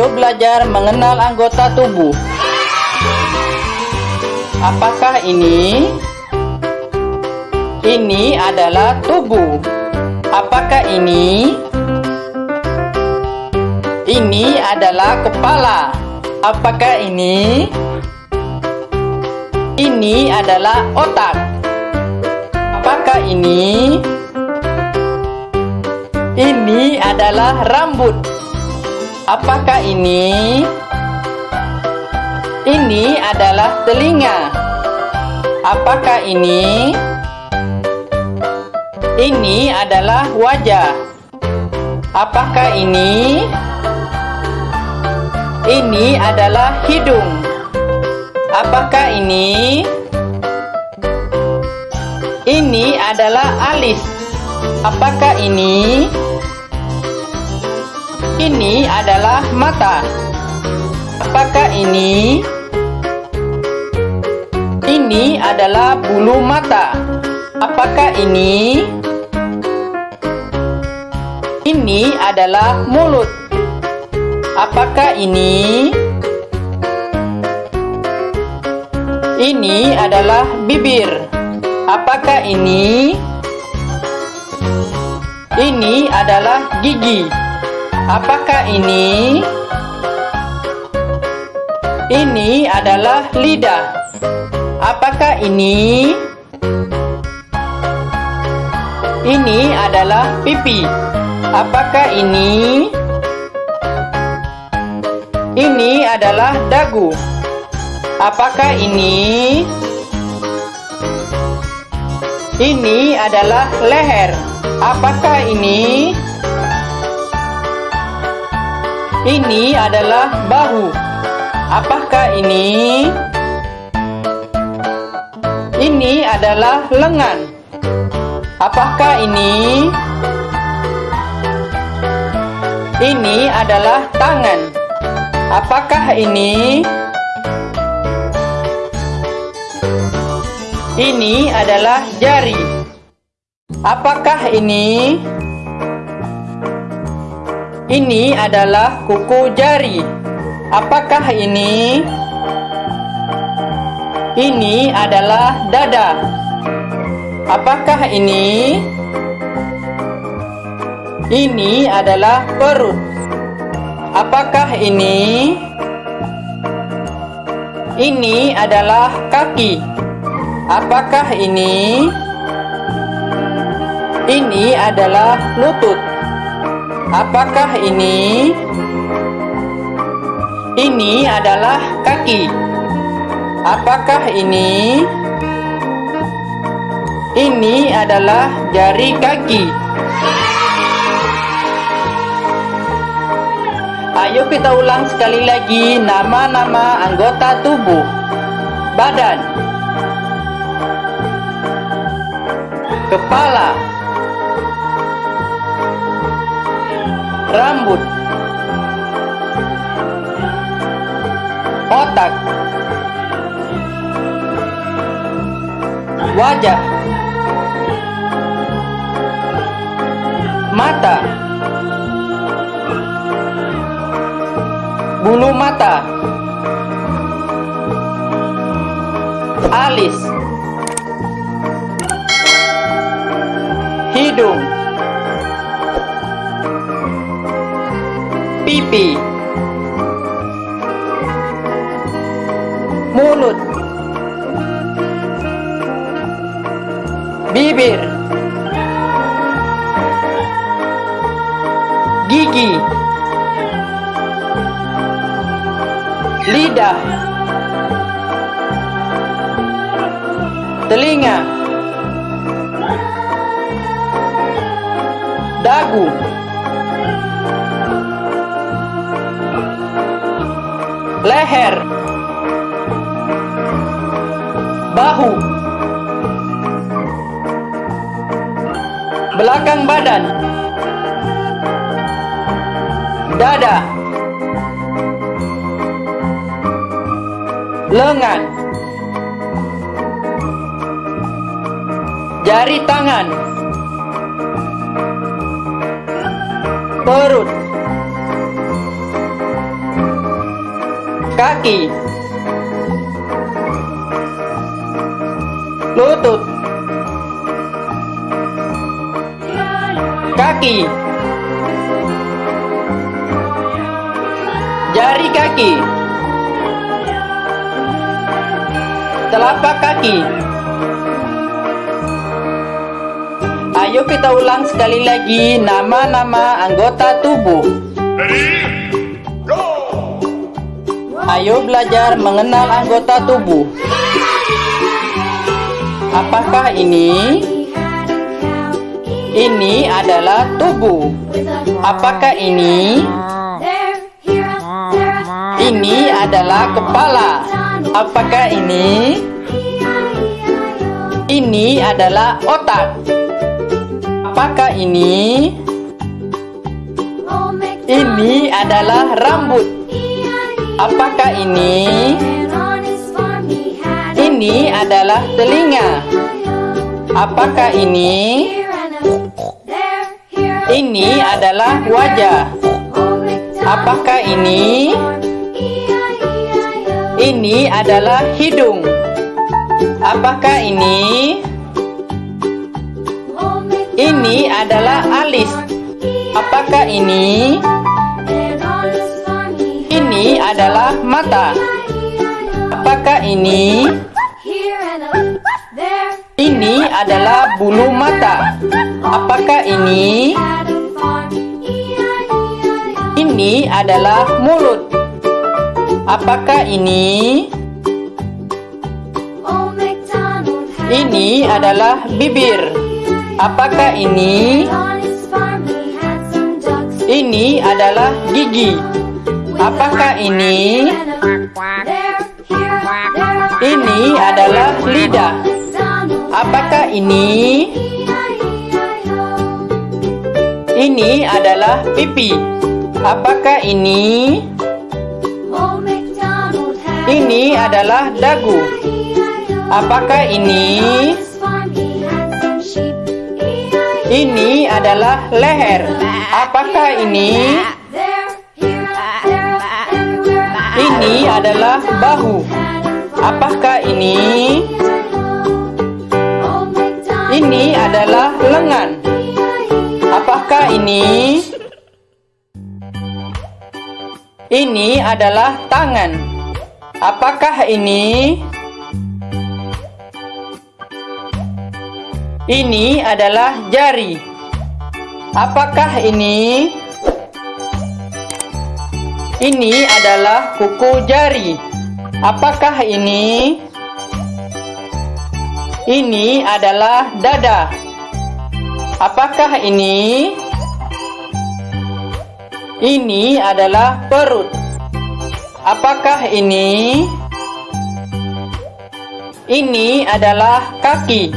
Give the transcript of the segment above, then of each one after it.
Ayo belajar mengenal anggota tubuh. Apakah ini? Ini adalah tubuh. Apakah ini? Ini adalah kepala. Apakah ini? Ini adalah otak. Apakah ini? Ini adalah rambut. Apakah ini? Ini adalah telinga. Apakah ini? Ini adalah wajah. Apakah ini? Ini adalah hidung. Apakah ini? Ini adalah alis. Apakah ini? Ini adalah mata. Apakah ini? Ini adalah bulu mata. Apakah ini? Ini adalah mulut. Apakah ini? Ini adalah bibir. Apakah ini? Ini adalah gigi. Apakah ini? Ini adalah lidah. Apakah ini? Ini adalah pipi. Apakah ini? Ini adalah dagu. Apakah ini? Ini adalah leher. Apakah ini? Ini adalah bahu. Apakah ini? Ini adalah lengan. Apakah ini? Ini adalah tangan. Apakah ini? Ini adalah jari. Apakah ini? Ini adalah kuku jari. Apakah ini? Ini adalah dada. Apakah ini? Ini adalah perut. Apakah ini? Ini adalah kaki. Apakah ini? Ini adalah lutut. Apakah ini? Ini adalah kaki. Apakah ini? Ini adalah jari kaki. Ayo kita ulang sekali lagi nama-nama anggota tubuh. Badan. Kepala. Rambut. Otak. Wajah. Mata. Pipi. Mulut. Bibir. Gigi. Lidah. Telinga. Dagu. Leher. Bahu. Belakang badan. Dada. Lengan. Jari tangan. Perut. Kaki. Lutut. Kaki. Jari kaki. Telapak kaki. Ayo kita ulang sekali lagi nama-nama anggota tubuh Ayo belajar mengenal anggota tubuh Apakah ini? Ini adalah tubuh Apakah ini? Ini adalah kepala Apakah ini? Ini adalah otak Apakah ini? Ini adalah rambut. Apakah ini? Ini adalah telinga. Apakah ini? Ini adalah wajah. Apakah ini? Ini adalah hidung. Apakah ini? Ini adalah alis. Apakah ini? Ini adalah mata. Apakah ini? Ini adalah bulu mata. Apakah ini? Ini adalah mulut. Apakah ini? Ini adalah bibir. Apakah ini? Ini adalah gigi. Apakah ini? Ini adalah lidah. Apakah ini? Ini adalah pipi. Apakah ini? Ini adalah dagu. Apakah ini? Ini adalah leher. Apakah ini? Ini adalah bahu. Apakah ini? Ini adalah lengan. Apakah ini? Ini adalah tangan. Apakah ini? Ini adalah jari. Apakah ini? Ini adalah kuku jari. Apakah ini? Ini adalah dada. Apakah ini? Ini adalah perut. Apakah ini? Ini adalah kaki.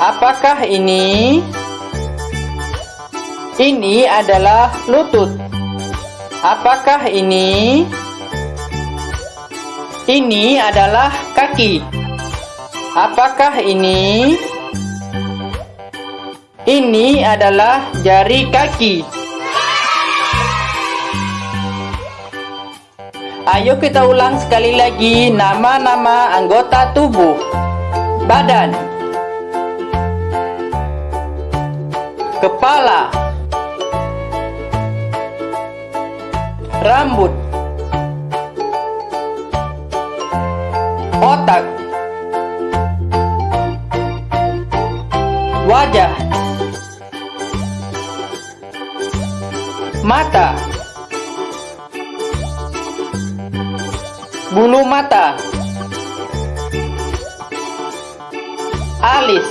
Apakah ini? Ini adalah lutut. Apakah ini? Ini adalah kaki. Apakah ini? Ini adalah jari kaki. Ayo kita ulang sekali lagi nama-nama anggota tubuh. Badan kepala rambut. Otak. Wajah. Mata. Bulu mata. Alis.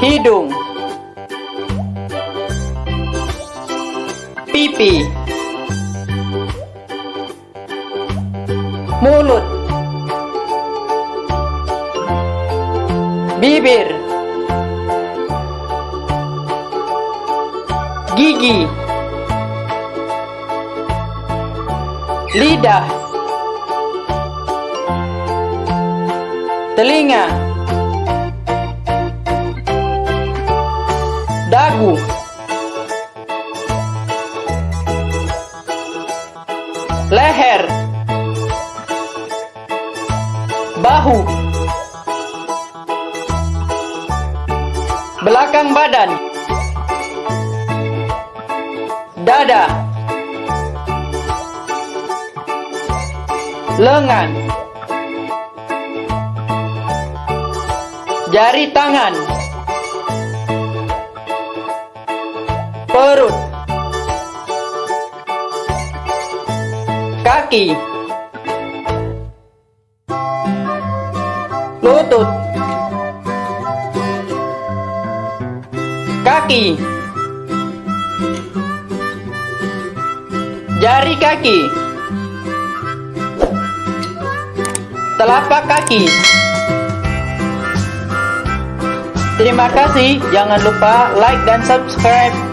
Hidung pipi mulut. Bibir. Gigi. Lidah. Telinga. Dagu leher, bahu, belakang badan, dada, lengan, jari tangan, perut, kaki, lutut, kaki, jari kaki, telapak kaki. Terima kasih, jangan lupa like dan subscribe.